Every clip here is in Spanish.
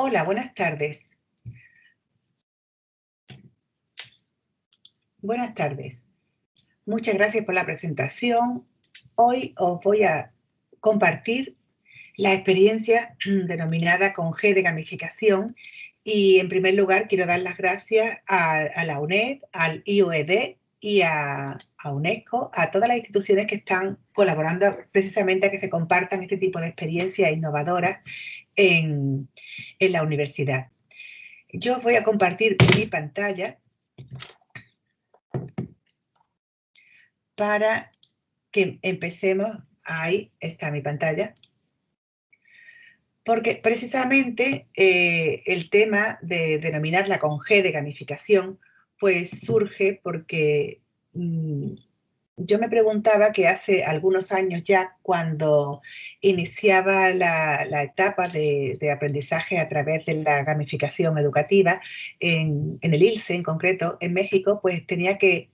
Hola, buenas tardes. Buenas tardes. Muchas gracias por la presentación. Hoy os voy a compartir la experiencia denominada con G de gamificación y en primer lugar quiero dar las gracias a, la UNED, al IOED y a, UNESCO, a todas las instituciones que están colaborando precisamente a que se compartan este tipo de experiencias innovadoras en, la universidad. Yo voy a compartir mi pantalla para que empecemos. Ahí está mi pantalla. Porque precisamente eh, el tema de denominarla con G de gamificación, pues surge porque mm, yo me preguntaba que hace algunos años ya, cuando iniciaba la, etapa de, aprendizaje a través de la gamificación educativa, en, el ILSE en concreto, en México, pues tenía que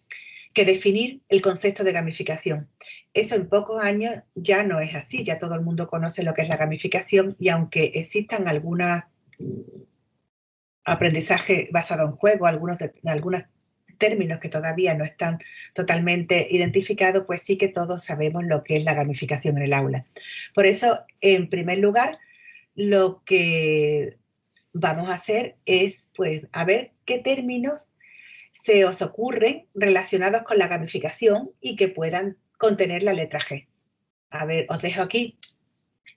definir el concepto de gamificación. Eso en pocos años ya no es así, ya todo el mundo conoce lo que es la gamificación y aunque existan algunos mm, aprendizaje basado en juego, algunos, algunos términos que todavía no están totalmente identificados, pues sí que todos sabemos lo que es la gamificación en el aula. Por eso, en primer lugar, lo que vamos a hacer es, pues, a ver qué términos se os ocurren relacionados con la gamificación y que puedan contener la letra G. A ver, os dejo aquí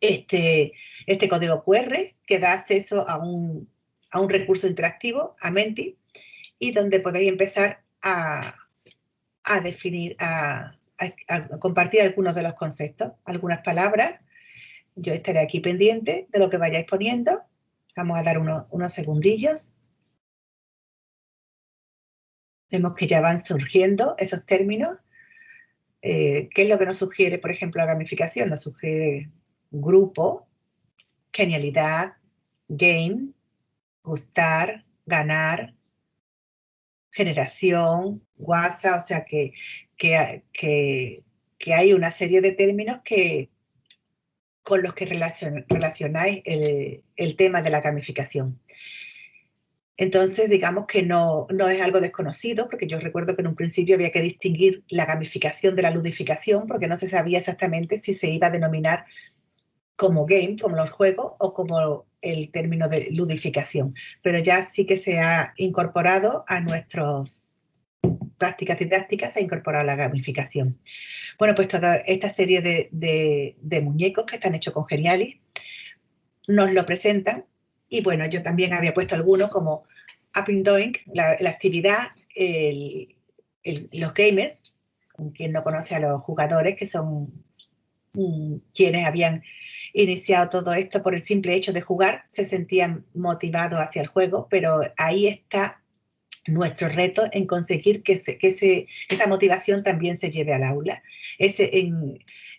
este, este código QR que da acceso a un, recurso interactivo, a Menti, y donde podéis empezar a, definir, a, compartir algunos de los conceptos, algunas palabras. Yo estaré aquí pendiente de lo que vayáis poniendo. Vamos a dar unos segundillos. Vemos que ya van surgiendo esos términos. Eh, ¿Qué es lo que nos sugiere, por ejemplo, la gamificación? Nos sugiere grupo, genialidad, game, gustar, ganar, generación, WhatsApp, o sea que, que, hay una serie de términos que, con los que relacionáis el, el tema de la gamificación. Entonces, digamos que no, no, es algo desconocido, porque yo recuerdo que en un principio había que distinguir la gamificación de la ludificación, porque no se sabía exactamente si se iba a denominar como game, como los juegos, o como el término de ludificación. Pero ya sí que se ha incorporado a nuestras prácticas didácticas, se ha incorporado la gamificación. Bueno, pues toda esta serie de, de muñecos que están hechos con Geniali nos lo presentan y bueno, yo también había puesto algunos como Up Doing, la, actividad, los gamers, quien no conoce a los jugadores, que son quienes habían iniciado todo esto por el simple hecho de jugar, se sentían motivados hacia el juego, pero ahí está nuestro reto en conseguir que, esa motivación también se lleve al aula. Ese,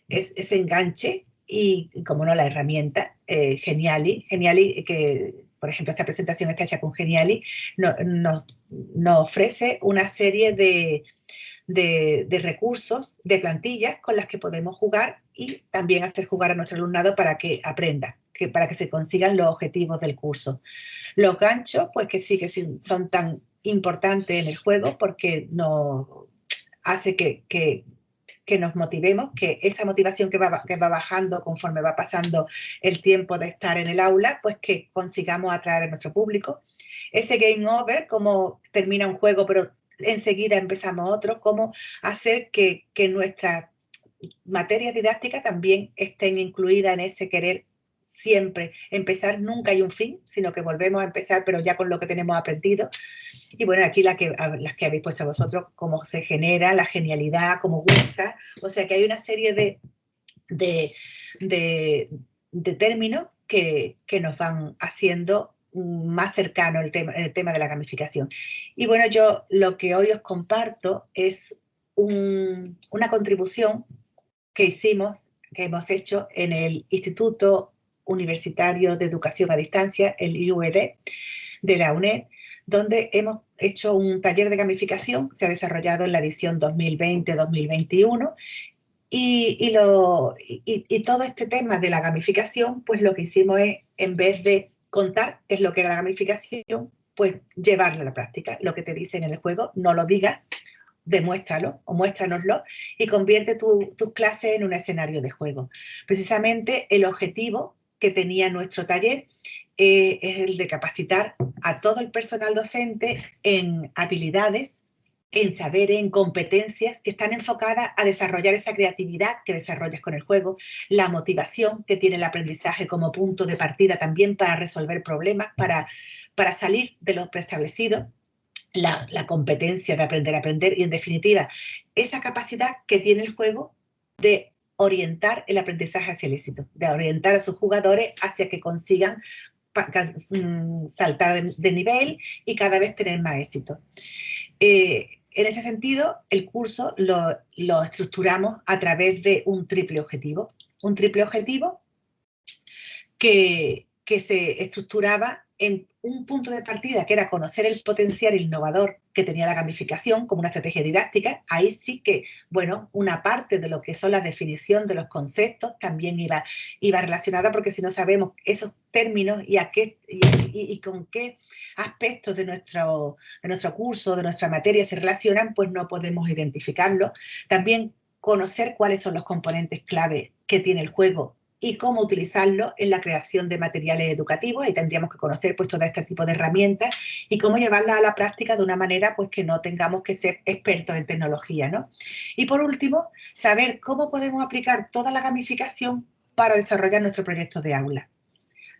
ese enganche y, como no, la herramienta eh, Geniali. Geniali, que por ejemplo esta presentación está hecha con Geniali, nos ofrece una serie de, de, recursos, de plantillas con las que podemos jugar y también hacer jugar a nuestro alumnado para que aprenda, que, para que se consigan los objetivos del curso. Los ganchos, pues que sí que son tan importantes en el juego porque nos hace que, que que nos motivemos, que esa motivación que va, que va bajando conforme va pasando el tiempo de estar en el aula, pues que consigamos atraer a nuestro público. Ese game over, como termina un juego, pero enseguida empezamos otro, cómo hacer que, nuestras materias didácticas también estén incluidas en ese querer siempre empezar, nunca hay un fin, sino que volvemos a empezar, pero ya con lo que tenemos aprendido. Y bueno, aquí la que, las que habéis puesto vosotros, cómo se genera, la genialidad, cómo gusta. O sea que hay una serie de, de, de, términos que, que, nos van haciendo más cercano el tema, el tema de la gamificación. Y bueno, yo lo que hoy os comparto es una contribución que hicimos, que hemos hecho en el Instituto Universitario de Educación a Distancia, el IUED, de la UNED, donde hemos hecho un taller de gamificación, se ha desarrollado en la edición 2020-2021, y, y, todo este tema de la gamificación, pues lo que hicimos es, en vez de contar es lo que era la gamificación, pues llevarla a la práctica. Lo que te dicen en el juego, no lo digas, demuéstralo o muéstranoslo y convierte tus tu clases en un escenario de juego. Precisamente el objetivo que tenía nuestro taller eh, es el de capacitar a todo el personal docente en habilidades, en saberes, en competencias que están enfocadas a desarrollar esa creatividad que desarrollas con el juego, la motivación que tiene el aprendizaje como punto de partida también para resolver problemas, para, para salir de lo preestablecido la, competencia de aprender a aprender y, en definitiva, esa capacidad que tiene el juego de orientar el aprendizaje hacia el éxito, de orientar a sus jugadores hacia que consigan mm, saltar de, nivel y cada vez tener más éxito. Eh, en ese sentido, el curso lo, estructuramos a través de un triple objetivo. Un triple objetivo que se estructuraba en un punto de partida que era conocer el potencial innovador que tenía la gamificación como una estrategia didáctica, ahí sí que, bueno, una parte de lo que son la definición de los conceptos también iba, iba relacionada, porque si no sabemos esos términos y, a qué, y, con qué aspectos de nuestro, de nuestro curso, de nuestra materia se relacionan, pues no podemos identificarlo. También conocer cuáles son los componentes clave que tiene el juego y cómo utilizarlo en la creación de materiales educativos. Ahí tendríamos que conocer pues, todo este tipo de herramientas y cómo llevarlas a la práctica de una manera pues, que no tengamos que ser expertos en tecnología. ¿no? Y por último, saber cómo podemos aplicar toda la gamificación para desarrollar nuestro proyecto de aula.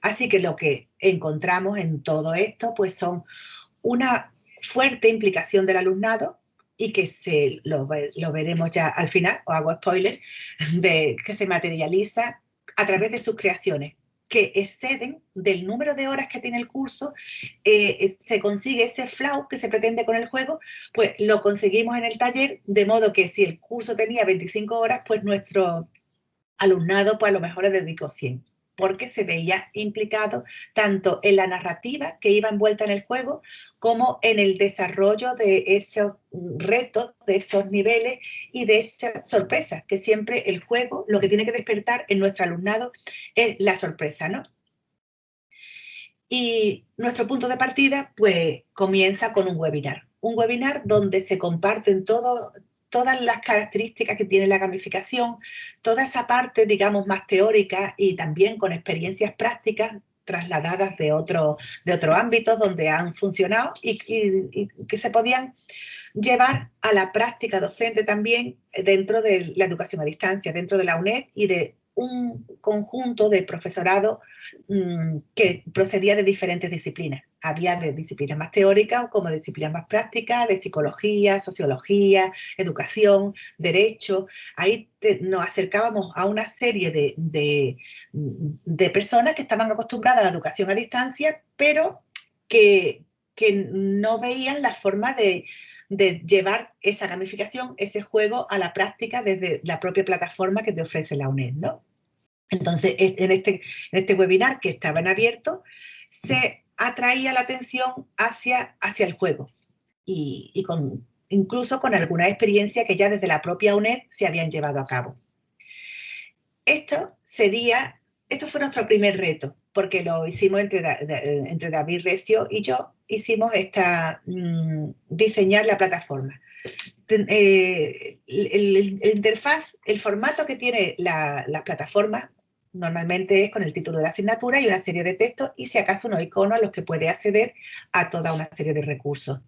Así que lo que encontramos en todo esto pues, son una fuerte implicación del alumnado, y que se, lo, lo, veremos ya al final, o hago spoiler, de que se materializa a través de sus creaciones que exceden del número de horas que tiene el curso, eh, se consigue ese flow que se pretende con el juego, pues lo conseguimos en el taller, de modo que si el curso tenía 25 horas, pues nuestro alumnado pues a lo mejor le dedicó 100 porque se veía implicado tanto en la narrativa que iba envuelta en el juego como en el desarrollo de esos retos, de esos niveles y de esas sorpresas, que siempre el juego lo que tiene que despertar en nuestro alumnado es la sorpresa, ¿no? Y nuestro punto de partida, pues, comienza con un webinar. Un webinar donde se comparten todo, todas las características que tiene la gamificación, toda esa parte, digamos, más teórica y también con experiencias prácticas trasladadas de, otro, de otros ámbitos donde han funcionado y, y, que se podían llevar a la práctica docente también dentro de la educación a distancia, dentro de la UNED y de un conjunto de profesorado mm, que procedía de diferentes disciplinas. Había de disciplinas más teóricas como de disciplinas más prácticas, de psicología, sociología, educación, derecho. Ahí nos acercábamos a una serie de, de, personas que estaban acostumbradas a la educación a distancia, pero que, que no veían la forma de, de llevar esa gamificación, ese juego a la práctica desde la propia plataforma que te ofrece la UNED, ¿no? Entonces, en este, en este webinar que estaba en abierto, se atraía la atención hacia, hacia el juego y, con, incluso con alguna experiencia que ya desde la propia UNED se habían llevado a cabo. Esto sería, esto fue nuestro primer reto, porque lo hicimos entre, entre David Recio y yo, hicimos esta, mm, diseñar la plataforma. Eh, el, interfaz, el formato que tiene la, la plataforma Normalmente es con el título de la asignatura y una serie de textos y si acaso unos iconos a los que puede acceder a toda una serie de recursos.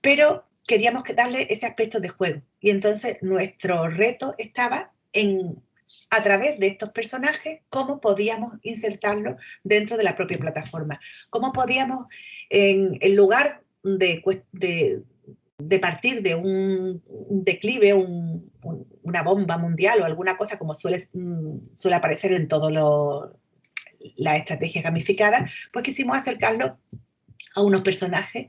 Pero queríamos darle ese aspecto de juego y entonces nuestro reto estaba en a través de estos personajes, cómo podíamos insertarlos dentro de la propia plataforma. Cómo podíamos, en, en lugar de, de, de partir de un, declive, una bomba mundial o alguna cosa como suele, mm, suele aparecer en todas las estrategias gamificadas, pues quisimos acercarlo a unos personajes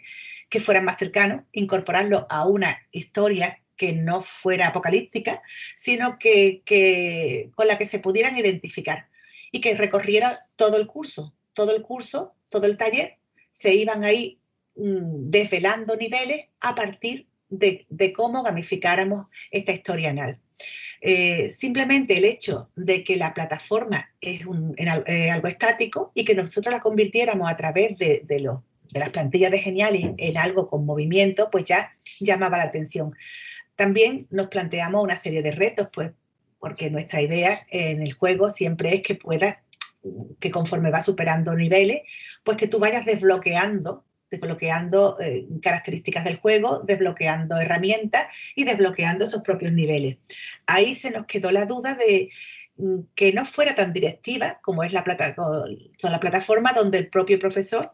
que fueran más cercanos, incorporarlo a una historia que no fuera apocalíptica, sino que, que, con la que se pudieran identificar y que recorriera todo el curso, todo el curso, todo el taller, se iban ahí desvelando niveles a partir de, cómo gamificáramos esta historia anal. Eh, simplemente el hecho de que la plataforma es eh, algo estático y que nosotros la convirtiéramos a través de, las plantillas de Geniali en algo con movimiento, pues ya llamaba la atención. También nos planteamos una serie de retos, pues porque nuestra idea en el juego siempre es que puedas, que conforme va superando niveles, pues que tú vayas desbloqueando desbloqueando eh, características del juego, desbloqueando herramientas y desbloqueando esos propios niveles. Ahí se nos quedó la duda de mm, que no fuera tan directiva como es la, plata, son la plataforma donde el propio profesor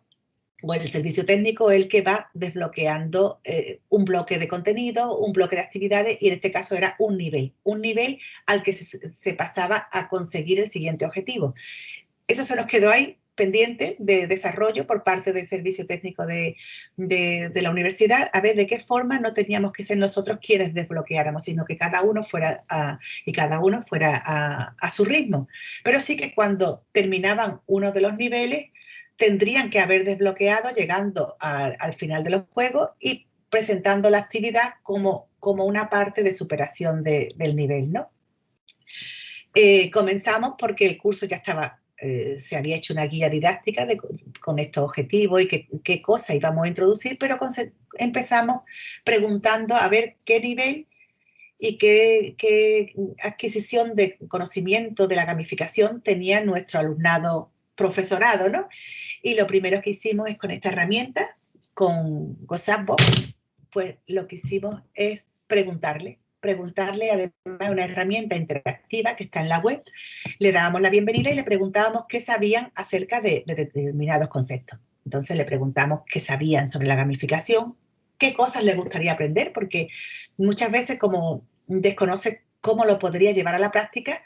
o el servicio técnico es el que va desbloqueando eh, un bloque de contenido, un bloque de actividades y en este caso era un nivel, un nivel al que se pasaba a conseguir el siguiente objetivo. Eso se nos quedó ahí pendiente de desarrollo por parte del servicio técnico de, la universidad, a ver de qué forma no teníamos que ser nosotros quienes desbloqueáramos, sino que cada uno fuera a, y cada uno fuera a, su ritmo. Pero sí que cuando terminaban uno de los niveles, tendrían que haber desbloqueado llegando al final de los juegos y presentando la actividad como, como una parte de superación del nivel, ¿no? Eh, comenzamos porque el curso ya estaba eh, se había hecho una guía didáctica con estos objetivos y qué, cosas íbamos a introducir, pero empezamos preguntando a ver qué nivel y qué, adquisición de conocimiento de la gamificación tenía nuestro alumnado profesorado, ¿no? Y lo primero que hicimos es con esta herramienta, con GoSapbox, pues lo que hicimos es preguntarle preguntarle además una herramienta interactiva que está en la web, le dábamos la bienvenida y le preguntábamos qué sabían acerca de, determinados conceptos. Entonces le preguntamos qué sabían sobre la gamificación, qué cosas les gustaría aprender, porque muchas veces como desconoce cómo lo podría llevar a la práctica,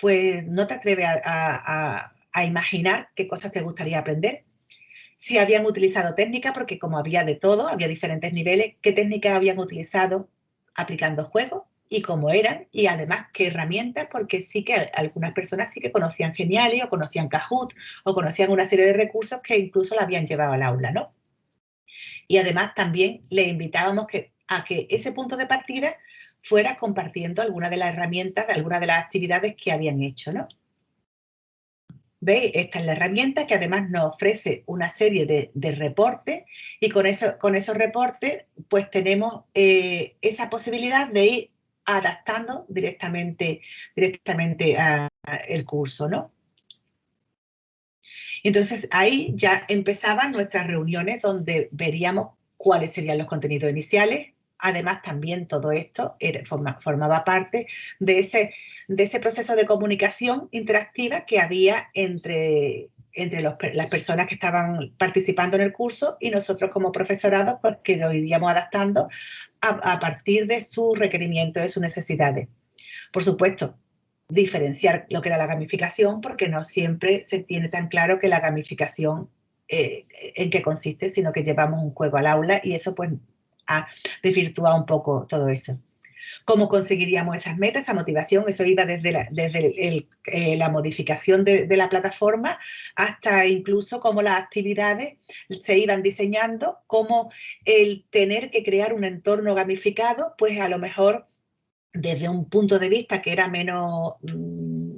pues no te atreves a, a imaginar qué cosas te gustaría aprender. Si habían utilizado técnica, porque como había de todo, había diferentes niveles, qué técnicas habían utilizado aplicando juegos y cómo eran y además qué herramientas, porque sí que algunas personas sí que conocían Geniali o conocían Kahoot o conocían una serie de recursos que incluso la habían llevado al aula, ¿no? Y además también le invitábamos que, a que ese punto de partida fuera compartiendo alguna de las herramientas, de alguna de las actividades que habían hecho, ¿no? ¿Veis? Esta es la herramienta que además nos ofrece una serie de, reportes y con, eso, con esos reportes pues tenemos eh, esa posibilidad de ir adaptando directamente, directamente al curso, ¿no? Entonces ahí ya empezaban nuestras reuniones donde veríamos cuáles serían los contenidos iniciales, además también todo esto formaba parte de ese, de ese proceso de comunicación interactiva que había entre, entre las personas que estaban participando en el curso y nosotros como profesorado, porque lo iríamos adaptando a, partir de su requerimiento, de sus necesidades. Por supuesto, diferenciar lo que era la gamificación, porque no siempre se tiene tan claro que la gamificación eh, en qué consiste, sino que llevamos un juego al aula y eso pues a desvirtuar un poco todo eso. ¿Cómo conseguiríamos esas metas, esa motivación? Eso iba desde la, desde eh, la modificación de, la plataforma hasta incluso cómo las actividades se iban diseñando, cómo el tener que crear un entorno gamificado, pues a lo mejor desde un punto de vista que era menos mm,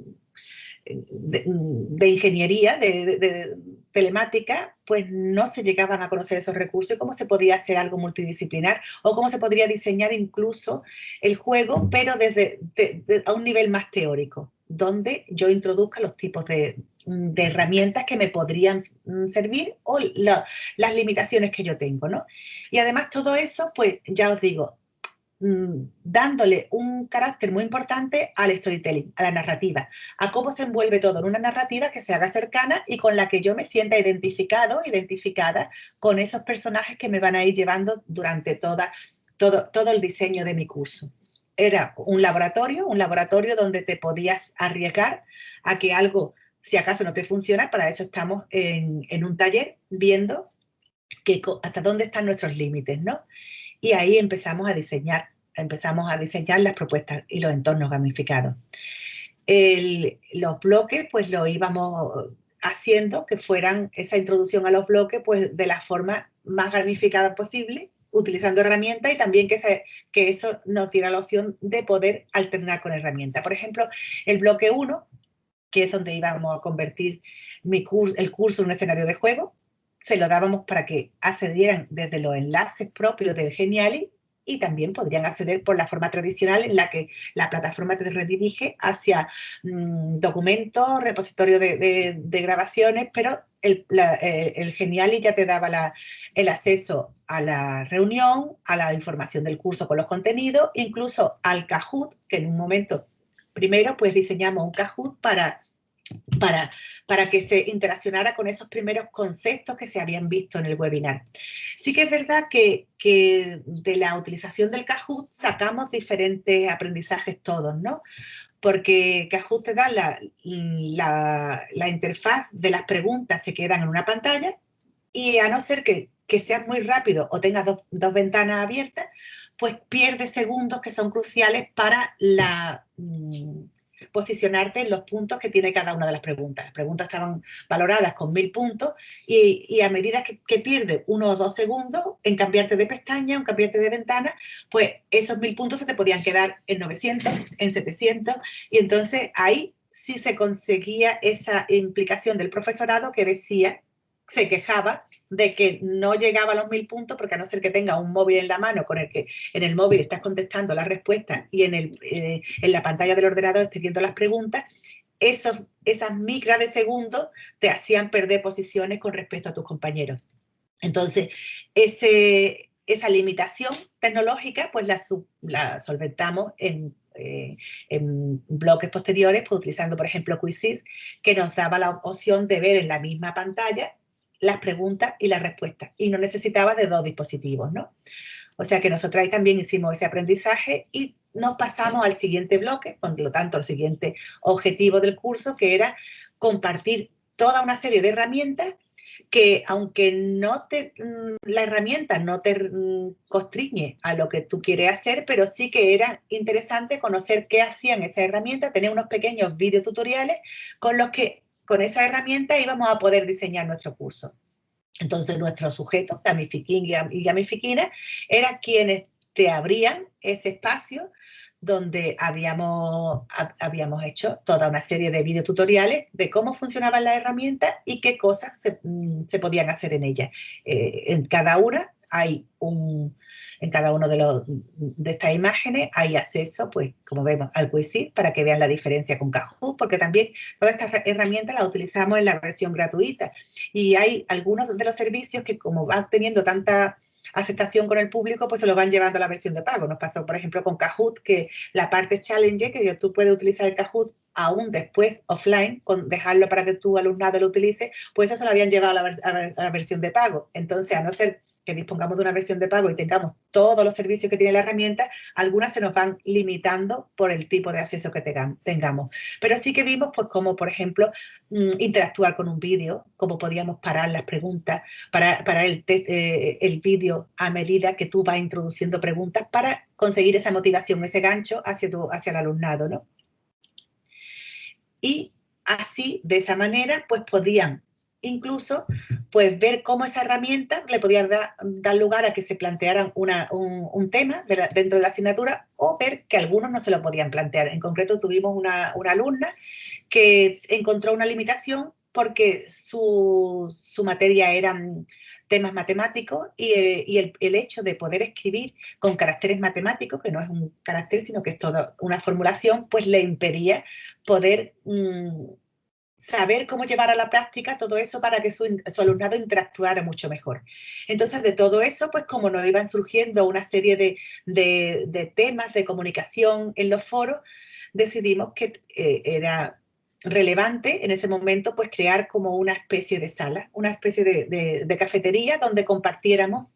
de, ingeniería, de, telemática, pues no se llegaban a conocer esos recursos y cómo se podía hacer algo multidisciplinar o cómo se podría diseñar incluso el juego, pero desde a un nivel más teórico, donde yo introduzca los tipos de, herramientas que me podrían mm, servir o las limitaciones que yo tengo, ¿no? Y además todo eso, pues ya os digo, dándole un carácter muy importante al storytelling, a la narrativa, a cómo se envuelve todo en una narrativa que se haga cercana y con la que yo me sienta identificado, identificada con esos personajes que me van a ir llevando durante toda, todo, todo el diseño de mi curso. Era un laboratorio, un laboratorio donde te podías arriesgar a que algo, si acaso no te funciona, para eso estamos en, en un taller viendo que, hasta dónde están nuestros límites, ¿no? Y ahí empezamos a diseñar, empezamos a diseñar las propuestas y los entornos gamificados. los bloques, pues lo íbamos haciendo que fueran esa introducción a los bloques, pues de la forma más gamificada posible utilizando herramientas y también que, que eso nos diera la opción de poder alternar con herramientas. Por ejemplo, el bloque 1, que es donde íbamos a convertir mi curso, el curso en un escenario de juego, se lo dábamos para que accedieran desde los enlaces propios del Geniali y también podrían acceder por la forma tradicional en la que la plataforma te redirige hacia mm, documentos, repositorio de, grabaciones, pero el, Geniali ya te daba el acceso a la reunión, a la información del curso con los contenidos, incluso al Kahoot, que en un momento primero pues diseñamos un Kahoot para para, para que se interaccionara con esos primeros conceptos que se habían visto en el webinar. Sí que es verdad que, que de la utilización del Kahoot sacamos diferentes aprendizajes todos, ¿no? Porque Kahoot te da la, la, interfaz de las preguntas, se quedan en una pantalla y a no ser que, que seas muy rápido o tengas dos, dos ventanas abiertas, pues pierdes segundos que son cruciales para la, mm, posicionarte en los puntos que tiene cada una de las preguntas. Las preguntas estaban valoradas con mil puntos y, a medida que, pierdes uno o dos segundos en cambiarte de pestaña, en cambiarte de ventana, pues esos mil puntos se te podían quedar en 900, en 700 y entonces ahí sí se conseguía esa implicación del profesorado que decía, se quejaba de que no llegaba a los mil puntos porque a no ser que tenga un móvil en la mano con el que en el móvil estás contestando las respuestas y en, el, eh, en la pantalla del ordenador estés viendo las preguntas, esos, esas micras de segundos te hacían perder posiciones con respecto a tus compañeros. Entonces, ese, esa limitación tecnológica pues la, la solventamos en, eh, en bloques posteriores, pues utilizando, por ejemplo, Quizzes, que nos daba la opción de ver en la misma pantalla las preguntas y las respuestas. Y no necesitaba de dos dispositivos, ¿no? O sea que nosotros ahí también hicimos ese aprendizaje y nos pasamos al siguiente bloque, por lo tanto, el siguiente objetivo del curso, que era compartir toda una serie de herramientas que aunque no te, mm, la herramienta no te mm, constriñe a lo que tú quieres hacer, pero sí que era interesante conocer qué hacían esas herramientas, tener unos pequeños videotutoriales con los que con esa herramienta íbamos a poder diseñar nuestro curso. Entonces, nuestros sujetos, Gamifiquín y Gamifiquina, eran quienes te abrían ese espacio donde habíamos, habíamos hecho toda una serie de videotutoriales de cómo funcionaban las herramientas y qué cosas se, mm, podían hacer en ellas. Eh, en cada una hay un, en cada uno de, los, de estas imágenes hay acceso, pues como vemos, al Quizzit para que vean la diferencia con Kahoot, porque también todas estas herramientas las utilizamos en la versión gratuita. Y hay algunos de los servicios que como van teniendo tanta aceptación con el público, pues se lo van llevando a la versión de pago. Nos pasó, por ejemplo, con Kahoot, que la parte challenge, que tú puedes utilizar el Kahoot aún después offline, con dejarlo para que tu alumnado lo utilice, pues eso se lo habían llevado a la, a la versión de pago. Entonces, a no ser que dispongamos de una versión de pago y tengamos todos los servicios que tiene la herramienta, algunas se nos van limitando por el tipo de acceso que tengamos. Pero sí que vimos, pues, como por ejemplo, mm, interactuar con un vídeo, cómo podíamos parar las preguntas, parar, el, eh, el vídeo a medida que tú vas introduciendo preguntas para conseguir esa motivación, ese gancho hacia, tu, hacia el alumnado, ¿no? Y así, de esa manera, pues podían incluso pues ver cómo esa herramienta le podía dar lugar a que se plantearan un, tema dentro de la asignatura o ver que algunos no se lo podían plantear. En concreto tuvimos una, alumna que encontró una limitación porque su, materia eran temas matemáticos y, el, hecho de poder escribir con caracteres matemáticos, que no es un carácter, sino que es toda una formulación, pues le impedía poder mm, saber cómo llevar a la práctica todo eso para que su, alumnado interactuara mucho mejor. Entonces, de todo eso, pues como nos iban surgiendo una serie de, temas de comunicación en los foros, decidimos que eh, era relevante en ese momento pues crear como una especie de sala, una especie de cafetería donde compartiéramos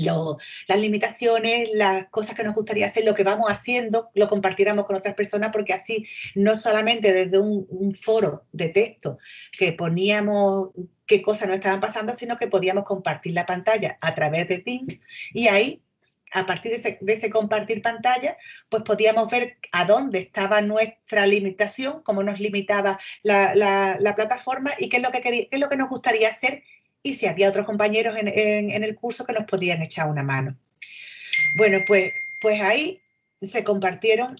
las limitaciones, las cosas que nos gustaría hacer, lo que vamos haciendo, lo compartiéramos con otras personas, porque así no solamente desde un, foro de texto que poníamos qué cosas nos estaban pasando, sino que podíamos compartir la pantalla a través de Teams. Y ahí a partir de ese, compartir pantalla, pues podíamos ver a dónde estaba nuestra limitación, cómo nos limitaba la, plataforma y qué es, lo que qué es lo que nos gustaría hacer y si había otros compañeros en, el curso que nos podían echar una mano. Bueno, pues, pues ahí se compartieron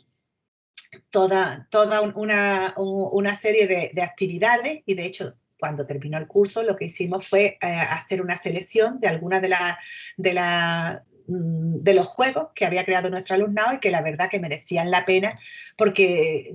toda, toda una, una serie de, actividades y de hecho cuando terminó el curso lo que hicimos fue eh, hacer una selección de algunas de las de la, de los juegos que había creado nuestro alumnado y que la verdad que merecían la pena porque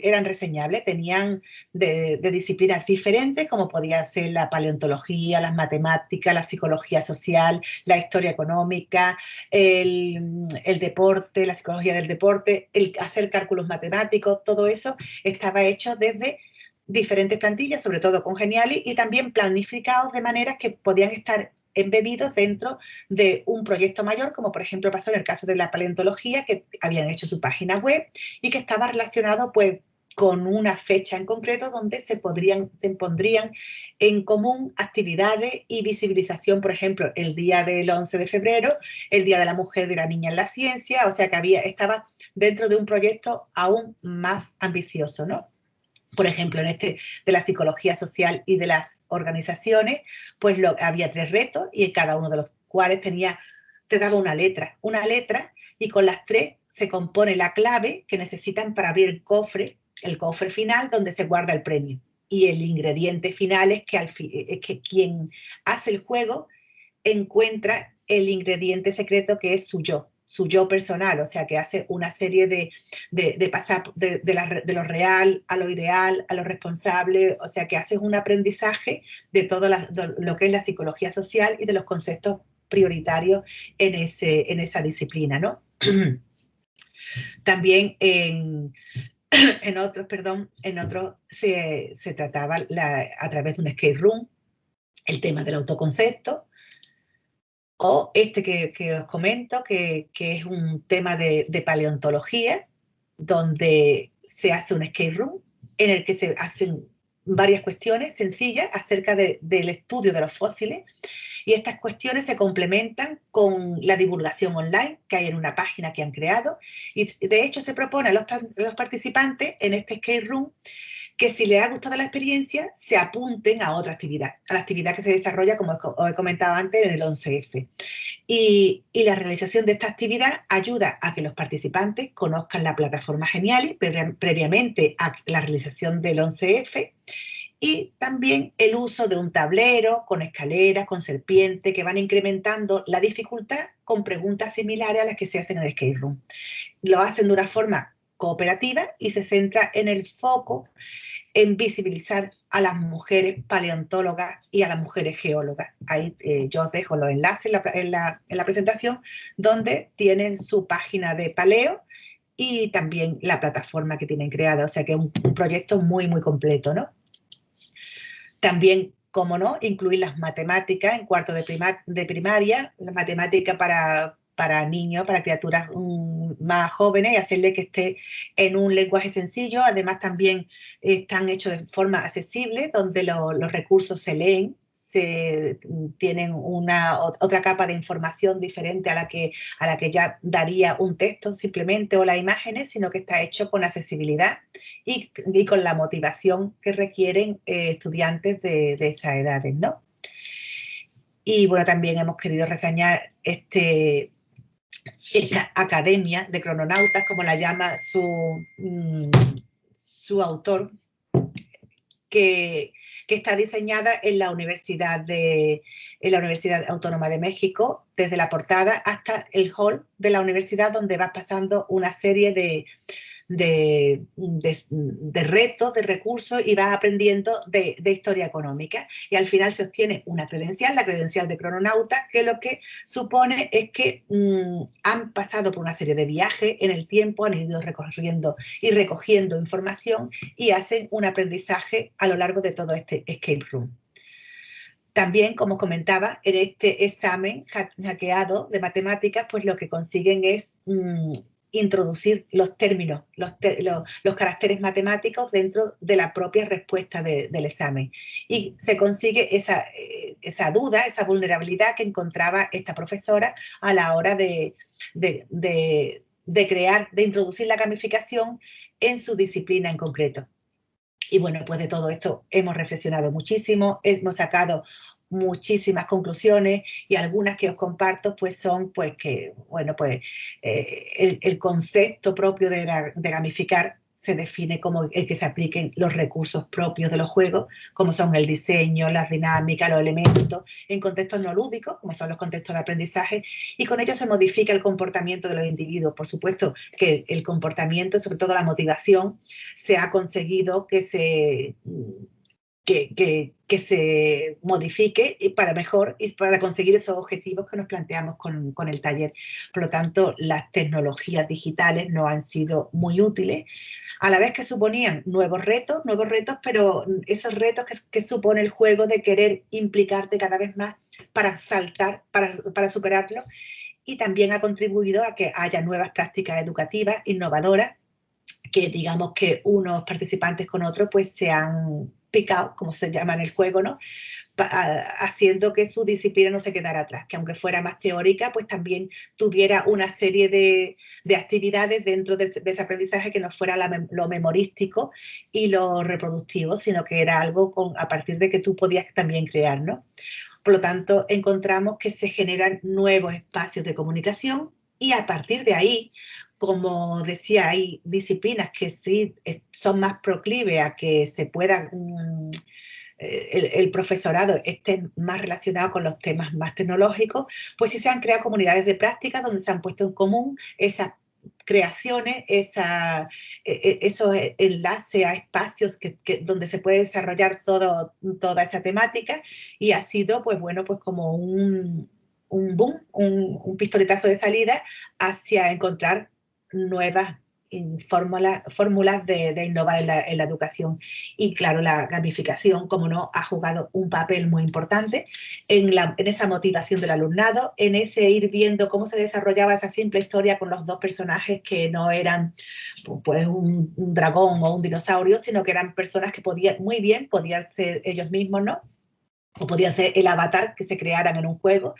eran reseñables, tenían de, disciplinas diferentes como podía ser la paleontología, las matemáticas, la psicología social, la historia económica, el, el deporte, la psicología del deporte, el hacer cálculos matemáticos, todo eso estaba hecho desde diferentes plantillas, sobre todo con Geniali, y también planificados de manera que podían estar embebidos dentro de un proyecto mayor, como por ejemplo pasó en el caso de la paleontología, que habían hecho su página web y que estaba relacionado pues con una fecha en concreto donde se, podrían, se pondrían en común actividades y visibilización, por ejemplo, el día del 11 de febrero, el Día de la Mujer y de la Niña en la Ciencia, o sea que había, estaba dentro de un proyecto aún más ambicioso, ¿no? Por ejemplo, en este de la psicología social y de las organizaciones, pues lo, había tres retos y cada uno de los cuales tenía, te daba una letra, una letra y con las tres se compone la clave que necesitan para abrir el cofre, el cofre final donde se guarda el premio. Y el ingrediente final es que, al es que quien hace el juego encuentra el ingrediente secreto que es su yo, su yo personal, o sea, que hace una serie de, de, pasar de, de, lo real a lo ideal, a lo responsable, o sea, que hace un aprendizaje de todo lo que es la psicología social y de los conceptos prioritarios en, ese, en esa disciplina, ¿no? También en, en otros, perdón, en otros se, se trataba a través de un skate room el tema del autoconcepto, o este que, os comento, que, es un tema de, paleontología, donde se hace un skate room en el que se hacen varias cuestiones sencillas acerca del estudio de los fósiles. Y estas cuestiones se complementan con la divulgación online que hay en una página que han creado. Y de hecho se propone a los, a los participantes en este skate room que si les ha gustado la experiencia, se apunten a otra actividad, a la actividad que se desarrolla, como os he comentado antes, en el 11F. Y, la realización de esta actividad ayuda a que los participantes conozcan la plataforma Geniali previamente a la realización del 11F y también el uso de un tablero con escaleras, con serpiente, que van incrementando la dificultad con preguntas similares a las que se hacen en el skate room. Lo hacen de una forma cooperativa y se centra en el foco en visibilizar a las mujeres paleontólogas y a las mujeres geólogas. Ahí eh, yo os dejo los enlaces en la, presentación donde tienen su página de paleo y también la plataforma que tienen creada, o sea que es un, proyecto muy, muy completo, ¿no? También, como no, incluir las matemáticas en cuarto de, de primaria, la matemática para, para niños, para criaturas mm, más jóvenes y hacerle que esté en un lenguaje sencillo. Además también están hechos de forma accesible, donde los recursos se leen, se mm, tienen una otra capa de información diferente a la que a la que ya daría un texto simplemente o las imágenes, sino que está hecho con accesibilidad y, con la motivación que requieren eh, estudiantes de, de esas edades, ¿no? Y bueno, también hemos querido reseñar este esta academia de crononautas, como la llama su, mm, su autor, que, está diseñada en la, Universidad de, en la Universidad Autónoma de México, desde la portada hasta el hall de la universidad, donde va pasando una serie de, de, de, retos, de recursos y vas aprendiendo de, historia económica. Y al final se obtiene una credencial, la credencial de crononauta, que lo que supone es que mm, han pasado por una serie de viajes en el tiempo, han ido recorriendo y recogiendo información y hacen un aprendizaje a lo largo de todo este escape room. También, como comentaba, en este examen hackeado de matemáticas, pues lo que consiguen es mm, introducir los términos, los, los, caracteres matemáticos dentro de la propia respuesta del examen. Y se consigue esa, eh, esa, duda, esa vulnerabilidad que encontraba esta profesora a la hora de, de, de, crear, de introducir la gamificación en su disciplina en concreto. Y bueno, pues de todo esto hemos reflexionado muchísimo, hemos sacado muchísimas conclusiones y algunas que os comparto pues son pues que, bueno, pues eh, el, concepto propio de, de, gamificar se define como el que se apliquen los recursos propios de los juegos, como son el diseño, las dinámicas, los elementos, en contextos no lúdicos, como son los contextos de aprendizaje, y con ello se modifica el comportamiento de los individuos. Por supuesto que el comportamiento, sobre todo la motivación, se ha conseguido que se que, se modifique y para mejor y para conseguir esos objetivos que nos planteamos con, con, el taller. Por lo tanto, las tecnologías digitales no han sido muy útiles, a la vez que suponían nuevos retos, nuevos retos, pero esos retos que, que supone el juego de querer implicarte cada vez más para saltar, para, para superarlo, y también ha contribuido a que haya nuevas prácticas educativas innovadoras que digamos que unos participantes con otros pues se han picado, como se llama en el juego, ¿no? haciendo que su disciplina no se quedara atrás, que aunque fuera más teórica, pues también tuviera una serie de, de actividades dentro de, ese aprendizaje que no fuera lo memorístico y lo reproductivo, sino que era algo con, a partir de que tú podías también crear, ¿no? Por lo tanto, encontramos que se generan nuevos espacios de comunicación y a partir de ahí, como decía, hay disciplinas que sí eh, son más proclives a que se puedan, mm, eh, el, profesorado esté más relacionado con los temas más tecnológicos, pues sí se han creado comunidades de práctica donde se han puesto en común esas creaciones, esa, e, e, esos enlaces a espacios que, donde se puede desarrollar todo, toda esa temática y ha sido, pues bueno, pues como un, un boom, un pistoletazo de salida hacia encontrar nuevas fórmulas, fórmulas de, innovar en la, educación. Y claro, la gamificación, como no, ha jugado un papel muy importante en, la, en esa motivación del alumnado, en ese ir viendo cómo se desarrollaba esa simple historia con los dos personajes que no eran pues un, un dragón o un dinosaurio, sino que eran personas que podían, muy bien, podían ser ellos mismos, ¿no? o podía ser el avatar que se crearan en un juego.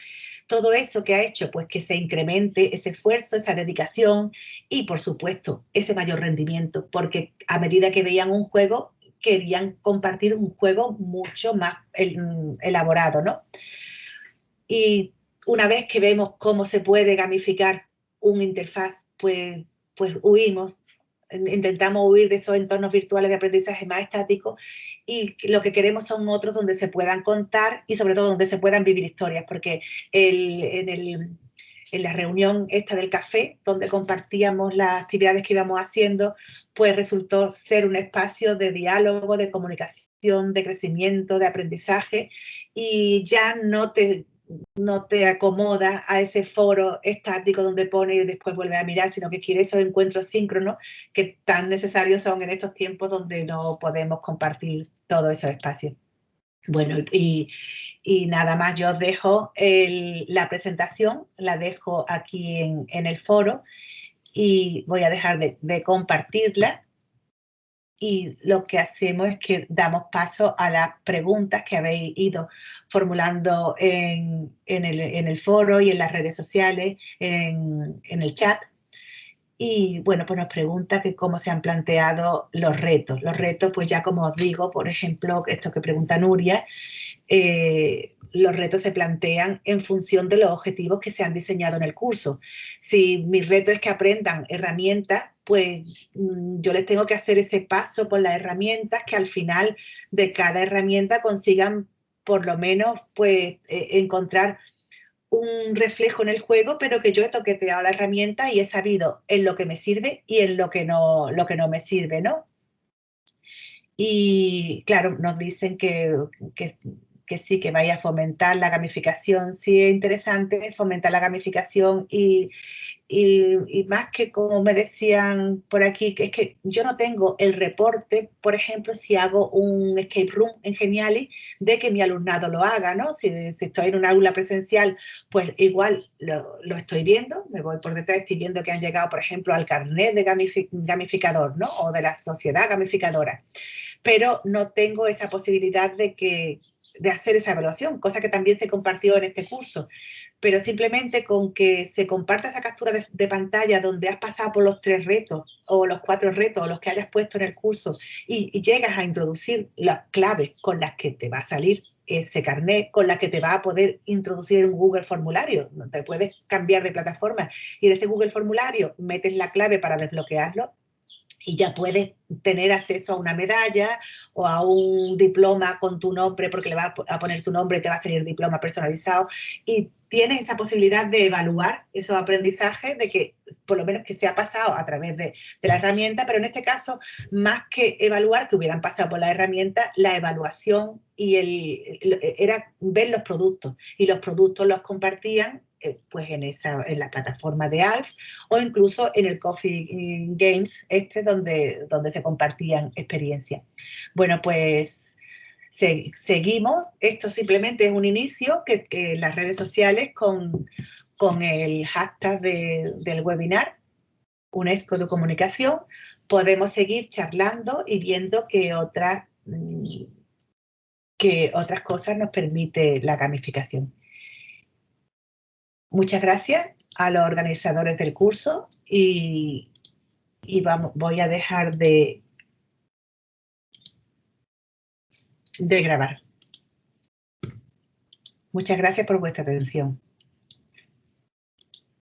Todo eso que ha hecho pues que se incremente ese esfuerzo, esa dedicación y por supuesto ese mayor rendimiento, porque a medida que veían un juego querían compartir un juego mucho más elaborado, ¿no? Y una vez que vemos cómo se puede gamificar un interfaz, pues, pues huimos intentamos huir de esos entornos virtuales de aprendizaje más estáticos y lo que queremos son otros donde se puedan contar y sobre todo donde se puedan vivir historias, porque en, el, en la reunión esta del café, donde compartíamos las actividades que íbamos haciendo, pues resultó ser un espacio de diálogo, de comunicación, de crecimiento, de aprendizaje, y ya no te no te acomoda a ese foro estático donde pone y después vuelve a mirar, sino que quiere esos encuentros síncronos que tan necesarios son en estos tiempos donde no podemos compartir todos esos espacios. Bueno, y, nada más, yo os dejo la presentación, la dejo aquí en, el foro y voy a dejar de compartirla y lo que hacemos es que damos paso a las preguntas que habéis ido formulando en, el, foro y en las redes sociales, en, el chat. Y bueno, pues nos pregunta que cómo se han planteado los retos. Los retos, pues ya como os digo, por ejemplo, esto que pregunta Nuria, eh, los retos se plantean en función de los objetivos que se han diseñado en el curso. Si mi reto es que aprendan herramientas, pues mm, yo les tengo que hacer ese paso por las herramientas que al final de cada herramienta consigan por lo menos pues eh, encontrar un reflejo en el juego, pero que yo he toqueteado la herramienta y he sabido en lo que me sirve y en lo que no, lo que no me sirve, ¿no? Y claro, nos dicen que, que que sí, que vaya a fomentar la gamificación. Sí es interesante fomentar la gamificación y, y, más que como me decían por aquí, que es que yo no tengo el reporte, por ejemplo, si hago un escape room en Geniali, de que mi alumnado lo haga, ¿no? Si, estoy en un aula presencial, pues igual lo, lo, estoy viendo, me voy por detrás, estoy viendo que han llegado, por ejemplo, al carnet de gamificador, ¿no? O de la sociedad gamificadora. Pero no tengo esa posibilidad de que de hacer esa evaluación, cosa que también se compartió en este curso. Pero simplemente con que se comparta esa captura de, pantalla donde has pasado por los tres retos o los cuatro retos o los que hayas puesto en el curso y, llegas a introducir las claves con las que te va a salir ese carnet con la que te va a poder introducir en Google Formulario. Te puedes cambiar de plataforma y en ese Google Formulario metes la clave para desbloquearlo y ya puedes tener acceso a una medalla o a un diploma con tu nombre, porque le vas a poner tu nombre te va a salir diploma personalizado. Y tienes esa posibilidad de evaluar esos aprendizajes, de que por lo menos que se ha pasado a través de, de, la herramienta, pero en este caso, más que evaluar que hubieran pasado por la herramienta, la evaluación y el, era ver los productos. Y los productos los compartían eh, pues en, esa, en la plataforma de ALF o incluso en el Coffee Games este donde, donde se compartían experiencias. Bueno, pues seguimos. Esto simplemente es un inicio que, las redes sociales con, con el hashtag del webinar UNESCO de Comunicación podemos seguir charlando y viendo que otras, mm, que otras cosas nos permite la gamificación. Muchas gracias a los organizadores del curso y, vamos, voy a dejar de, de grabar. Muchas gracias por vuestra atención.